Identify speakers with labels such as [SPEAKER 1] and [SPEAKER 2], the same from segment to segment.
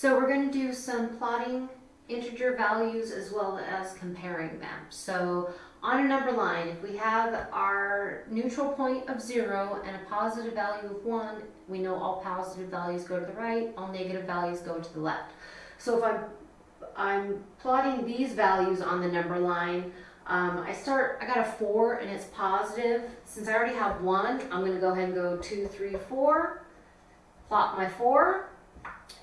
[SPEAKER 1] So we're going to do some plotting integer values as well as comparing them. So on a number line, if we have our neutral point of zero and a positive value of one, we know all positive values go to the right, all negative values go to the left. So if I'm, I'm plotting these values on the number line, um, I start, I got a four and it's positive. Since I already have one, I'm gonna go ahead and go two, three, four, plot my four,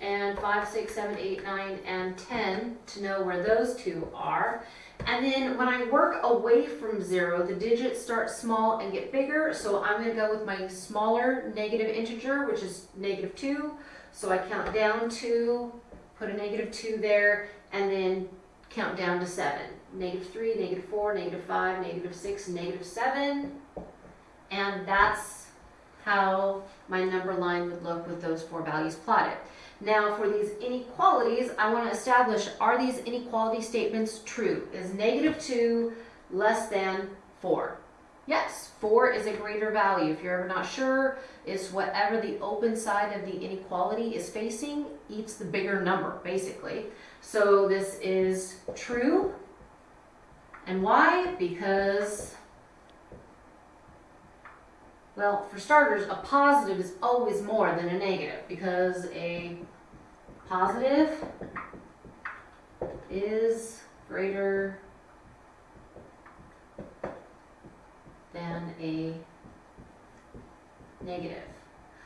[SPEAKER 1] and five, six, seven, eight, nine, and 10 to know where those two are. And then when I work away from zero, the digits start small and get bigger. So I'm gonna go with my smaller negative integer, which is negative two. So I count down two, put a negative two there, and then count down to seven. Negative three, negative four, negative five, negative six, negative seven. And that's how my number line would look with those four values plotted. Now for these inequalities, I want to establish, are these inequality statements true? Is negative 2 less than 4? Yes, 4 is a greater value. If you're ever not sure, it's whatever the open side of the inequality is facing eats the bigger number, basically. So this is true. And why? Because, well, for starters, a positive is always more than a negative because a positive is greater than a negative.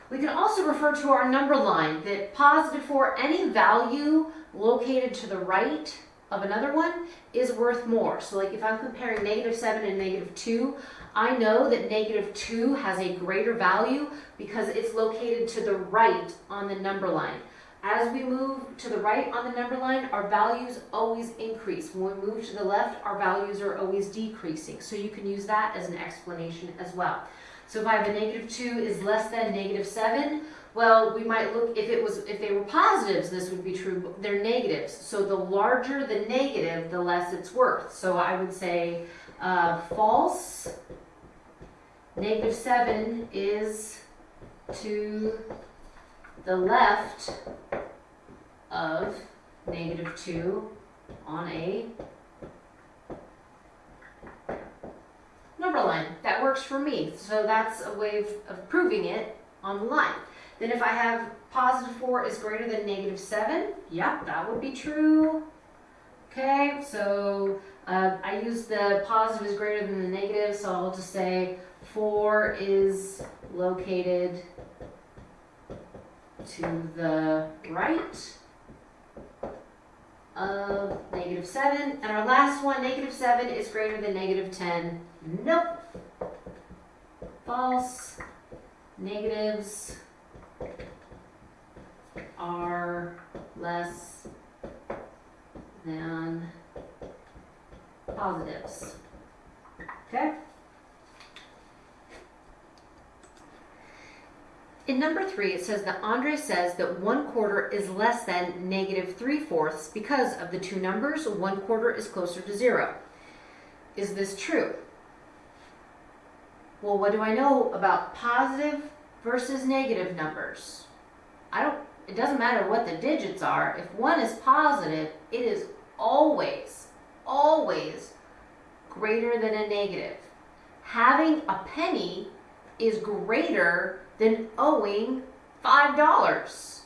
[SPEAKER 1] We can also refer to our number line that positive for any value located to the right of another one is worth more. So like if I'm comparing negative 7 and negative 2, I know that negative 2 has a greater value because it's located to the right on the number line. As we move to the right on the number line, our values always increase. When we move to the left, our values are always decreasing. So you can use that as an explanation as well. So if I have a negative 2 is less than negative 7, well, we might look, if it was, if they were positives, this would be true, but they're negatives. So the larger the negative, the less it's worth. So I would say uh, false, negative 7 is to the left of negative 2 on a number line. That works for me. So that's a way of, of proving it on the line. Then if I have positive 4 is greater than negative 7, yep, that would be true. Okay, so uh, I use the positive is greater than the negative, so I'll just say 4 is located to the right of negative 7. And our last one, negative 7 is greater than negative 10. Nope. False. Negatives are less than positives. Okay? In number three, it says that Andre says that one quarter is less than negative three fourths because of the two numbers, one quarter is closer to zero. Is this true? Well, what do I know about positive versus negative numbers? I don't, it doesn't matter what the digits are. If one is positive, it is always, always greater than a negative. Having a penny is greater than owing $5.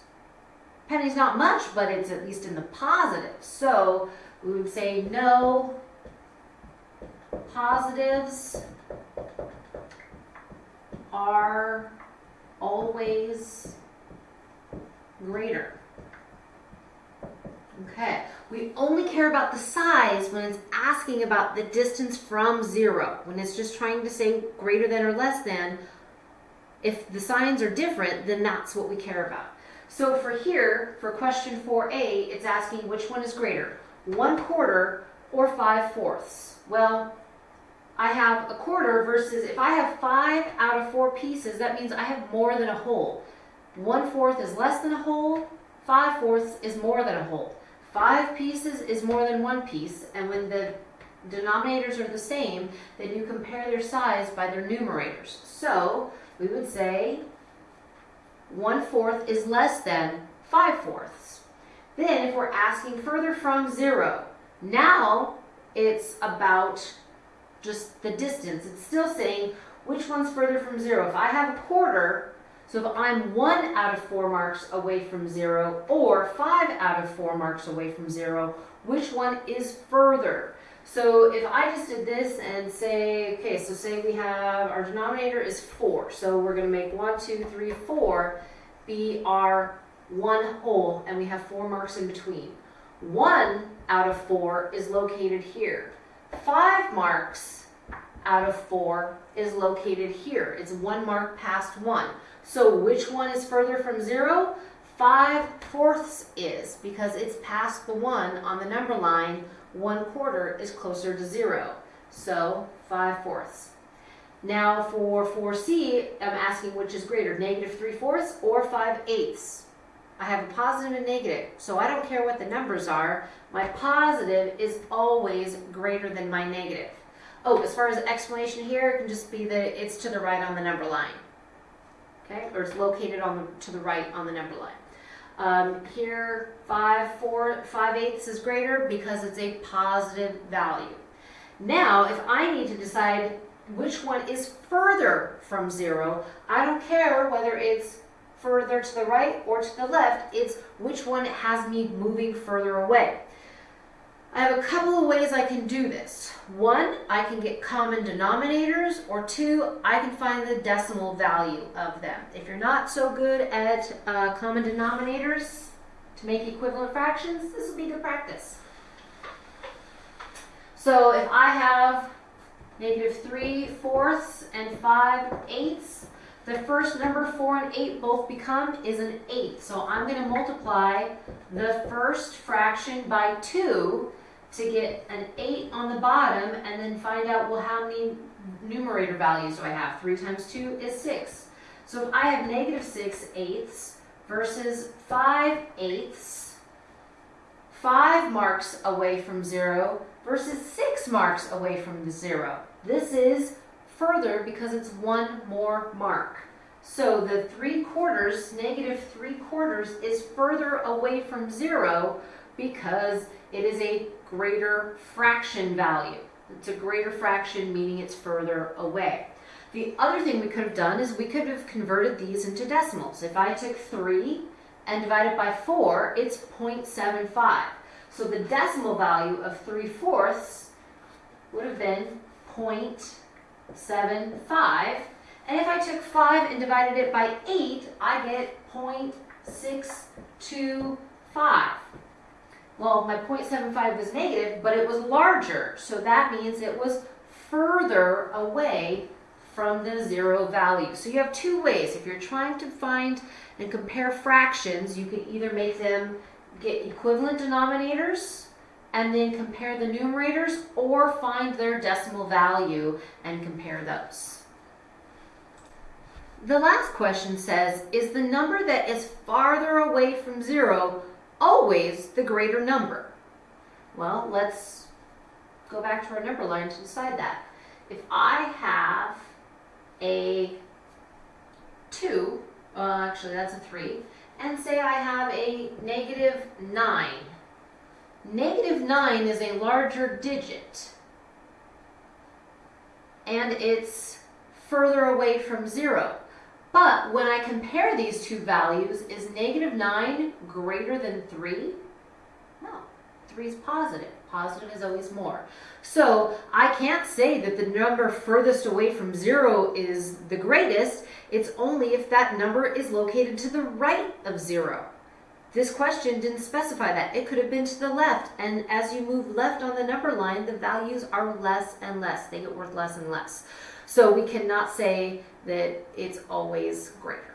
[SPEAKER 1] Penny's not much, but it's at least in the positive. So we would say no positives are always greater. Okay, we only care about the size when it's asking about the distance from zero. When it's just trying to say greater than or less than, if the signs are different, then that's what we care about. So for here, for question 4a, it's asking which one is greater, 1 quarter or 5 fourths. Well, I have a quarter versus if I have 5 out of 4 pieces, that means I have more than a whole. One fourth is less than a whole, 5 fourths is more than a whole. 5 pieces is more than 1 piece, and when the denominators are the same, then you compare their size by their numerators. So, we would say one fourth is less than 5 fourths. Then if we're asking further from zero, now it's about just the distance. It's still saying which one's further from zero. If I have a quarter, so if I'm one out of four marks away from zero or five out of four marks away from zero, which one is further? So if I just did this and say, okay, so say we have, our denominator is four. So we're gonna make one, two, three, four be our one whole and we have four marks in between. One out of four is located here. Five marks out of four is located here. It's one mark past one. So which one is further from zero? Five fourths is because it's past the one on the number line. One quarter is closer to zero. So five fourths. Now for 4C, I'm asking which is greater, negative 3 fourths or 5 eighths. I have a positive and negative, so I don't care what the numbers are. My positive is always greater than my negative. Oh, as far as explanation here, it can just be that it's to the right on the number line. Okay, or it's located on the, to the right on the number line. Um, here, 5, 4, 5 eighths is greater because it's a positive value. Now, if I need to decide which one is further from zero. I don't care whether it's further to the right or to the left, it's which one has me moving further away. I have a couple of ways I can do this. One, I can get common denominators, or two, I can find the decimal value of them. If you're not so good at uh, common denominators to make equivalent fractions, this will be good practice. So if I have negative 3 fourths and 5 eighths. The first number 4 and 8 both become is an 8. So I'm going to multiply the first fraction by 2 to get an 8 on the bottom and then find out, well, how many numerator values do I have? 3 times 2 is 6. So if I have negative 6 eighths versus 5 eighths, 5 marks away from 0, versus 6 marks away from the 0. This is further because it's one more mark. So the 3 quarters, negative 3 quarters, is further away from 0 because it is a greater fraction value. It's a greater fraction, meaning it's further away. The other thing we could have done is we could have converted these into decimals. If I took 3 and divided by 4, it's 0.75. So the decimal value of 3 fourths would have been 0.75. And if I took 5 and divided it by 8, I get 0.625. Well, my 0.75 was negative, but it was larger. So that means it was further away from the zero value. So you have two ways. If you're trying to find and compare fractions, you can either make them get equivalent denominators and then compare the numerators or find their decimal value and compare those. The last question says, is the number that is farther away from zero always the greater number? Well, let's go back to our number line to decide that. If I have a 2, well, actually that's a 3, and say I have a negative 9. Negative 9 is a larger digit, and it's further away from 0. But when I compare these two values, is negative 9 greater than 3? No, 3 is positive. Positive is always more. So I can't say that the number furthest away from 0 is the greatest. It's only if that number is located to the right of 0. This question didn't specify that. It could have been to the left. And as you move left on the number line, the values are less and less. They get worth less and less. So we cannot say that it's always greater.